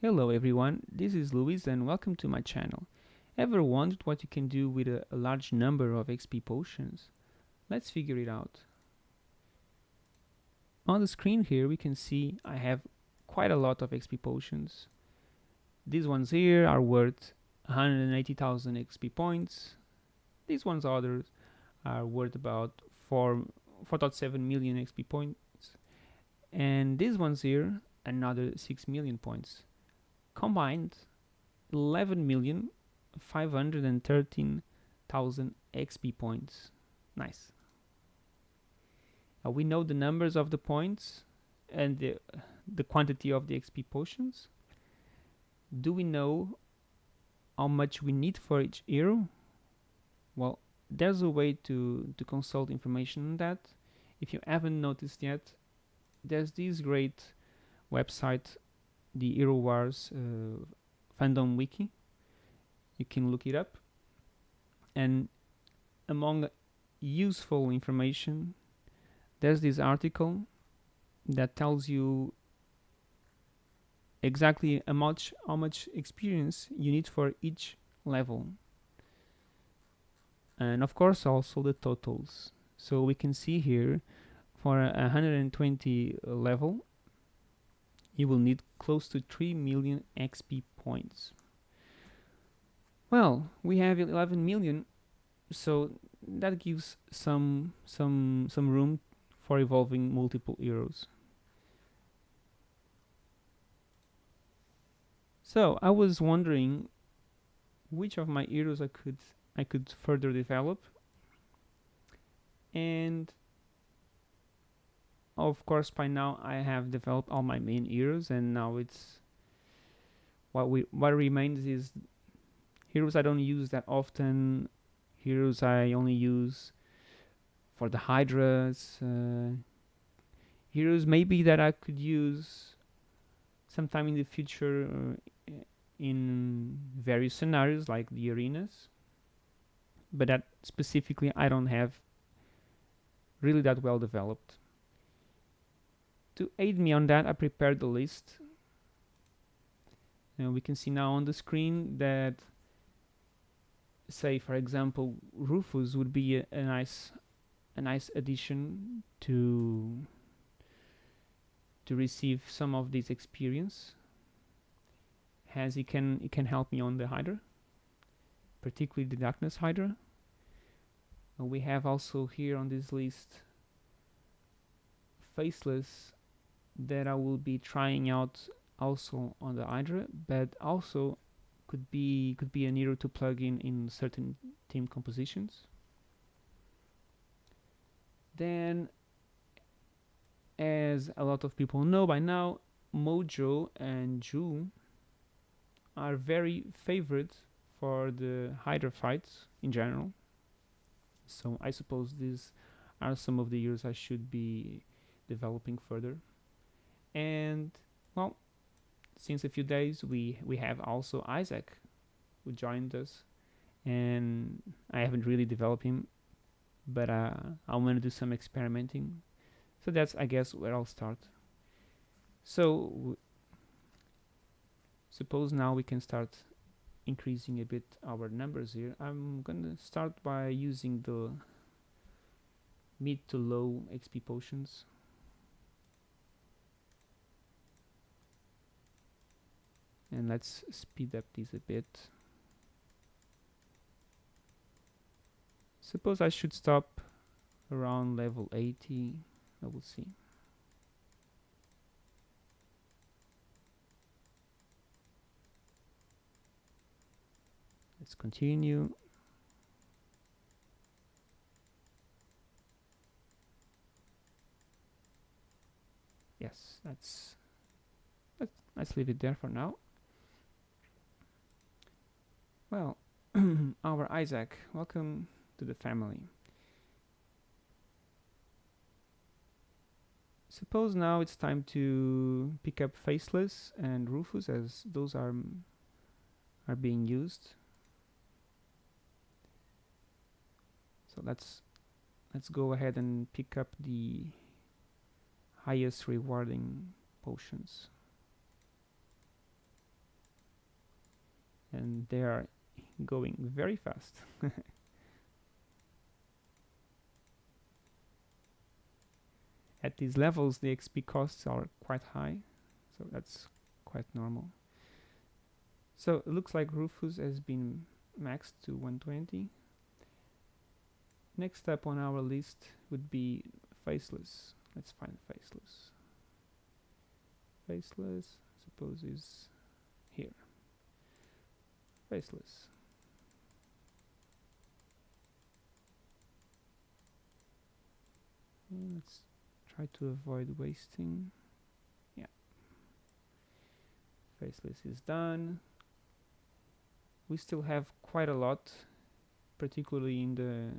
Hello everyone, this is Luis and welcome to my channel. Ever wondered what you can do with a, a, large number of XP potions? Let's figure it out. On the screen here we can see I have quite a lot of XP potions. These ones here are worth 180,000 XP points. These ones others are worth about 4 4.7 million XP points. And these ones here another 6 million points combined 11 million 513,000 XP points. Nice. Now we know the numbers of the points and the, the quantity of the XP potions. Do we know how much we need for each hero? Well, there's a way to, to consult information on that. If you haven't noticed yet, there's this great website the Hero Wars uh, fandom wiki. You can look it up. And among useful information, there's this article that tells you exactly how much how much experience you need for each level and of course also the totals so we can see here for a 120 level you will need close to 3 million XP points. Well, we have 11 million, so that gives some some some room for evolving multiple heroes. So I was wondering which of my heroes I could I could further develop and of course by now I have developed all my main heroes and now it's what we what remains is heroes I don't use that often heroes I only use for the hydras uh, heroes maybe that I could use sometime in the future uh, in various scenarios like the arenas but that specifically I don't have really that well developed to aid me on that, I prepared the list. And we can see now on the screen that, say, for example, Rufus would be a, a nice, a nice addition to to receive some of this experience as he can he can help me on the Hydra particularly the Darkness Hydra we have also here on this list Faceless that I will be trying out also on the Hydra, but also could be could be a hero to plug in in certain team compositions. Then, as a lot of people know by now, Mojo and Jhu are very favorite for the Hydra fights in general. So I suppose these are some of the heroes I should be developing further and well since a few days we we have also Isaac who joined us. And I haven't really developed him but uh, I'm gonna do some experimenting. So that's I guess where I'll start. So suppose now we can start increasing a bit our numbers here. I'm gonna start by using the mid to low XP potions and let's speed up this a bit. Suppose I should stop around level 80 I will see. Let's continue. Yes that's let's, let's leave it there for now well, our Isaac, welcome to the family. Suppose now it's time to pick up Faceless and Rufus as those are mm, are being used. So let's let's go ahead and pick up the highest rewarding potions. and they are going very fast. At these levels the XP costs are quite high so that's quite normal. So it looks like Rufus has been maxed to 120 next step on our list would be faceless. Let's find faceless. Faceless suppose is here. Faceless let's try to avoid wasting. Yeah. Faceless is done. We still have quite a lot particularly in the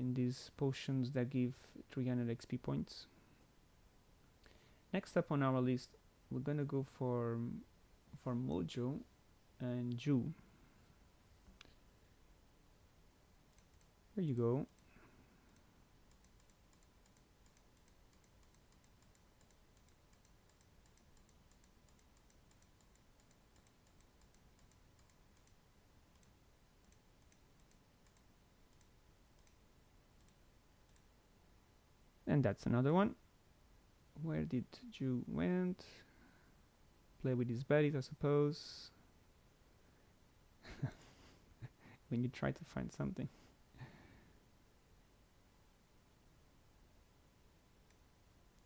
in these potions that give 300 XP points. Next up on our list we're gonna go for for Mojo and Jhu. There you go and that's another one. Where did Jhu went? Play with his buddies I suppose. When you try to find something.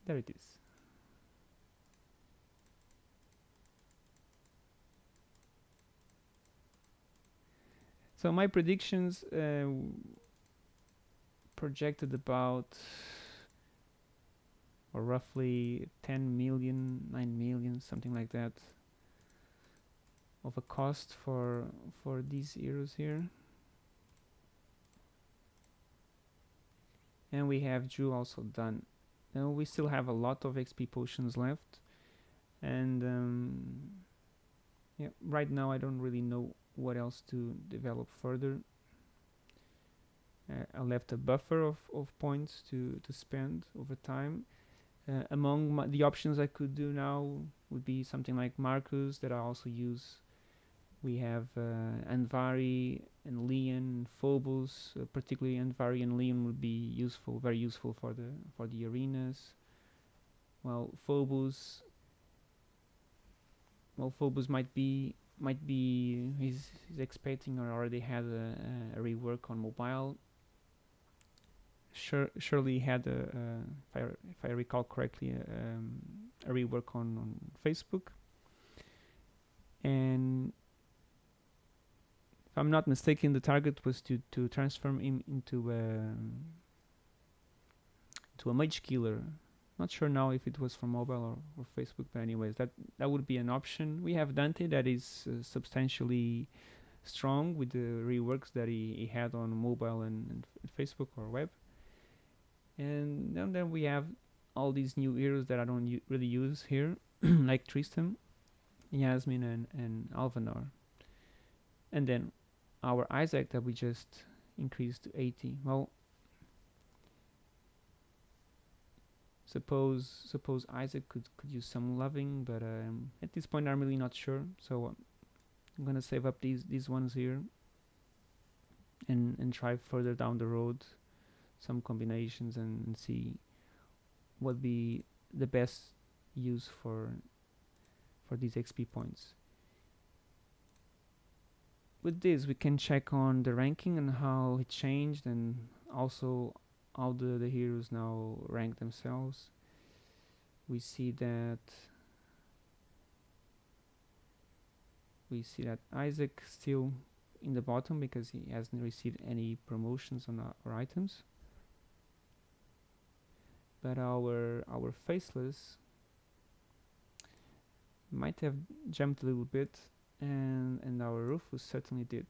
There it is. So my predictions uh, projected about or roughly 10 million 9 million something like that of a cost for for these heroes here. And we have Jhu also done. Now we still have a lot of XP potions left. And um, yeah right now I don't really know what else to develop further. Uh, I left a buffer of, of points to, to spend over time uh, among the options I could do now would be something like Markus that I also use. We have uh, Andvari and Lian, Phobos, uh, particularly Andvari and Lian would be useful, very useful for the for the arenas. Well, Phobos, well, Phobos might be might be he's, he's expecting or already had a, a rework on mobile sure, surely had a, if, I, if I recall correctly, a, um, a rework on, on Facebook. And if I'm not mistaken, the target was to, to transform him into a, um, to a mage killer. Not sure now if it was for mobile or, or Facebook, but anyways, that that would be an option. We have Dante that is uh, substantially strong with the reworks that he, he had on mobile and, and Facebook or web and then, then we have all these new heroes that I don't really use here like Tristan, Yasmine and, and Alvanor and then our Isaac that we just increased to 80 well suppose suppose Isaac could, could use some loving but um, at this point I'm really not sure. So um, I'm gonna save up these these ones here and and try further down the road some combinations and, and see what be the best use for for these XP points. With this we can check on the ranking and how it changed and also how the, the heroes now rank themselves. We see that we see that Isaac still in the bottom because he hasn't received any promotions on uh, our items but our our faceless might have jumped a little bit and and our Rufus certainly did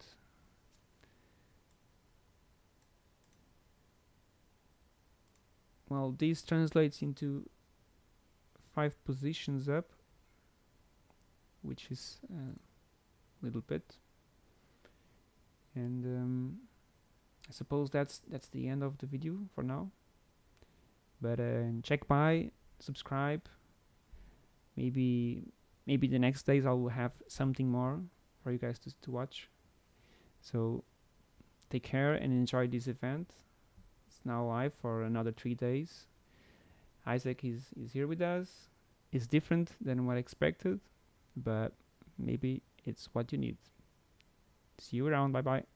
well this translates into five positions up which is a little bit. And um, I suppose that's that's the end of the video for now but uh, check by subscribe maybe maybe the next days I'll have something more for you guys to, to watch. So take care and enjoy this event. It's now live for another three days. Isaac is, is here with us. It's different than what I expected, but maybe it's what you need. See you around. Bye bye.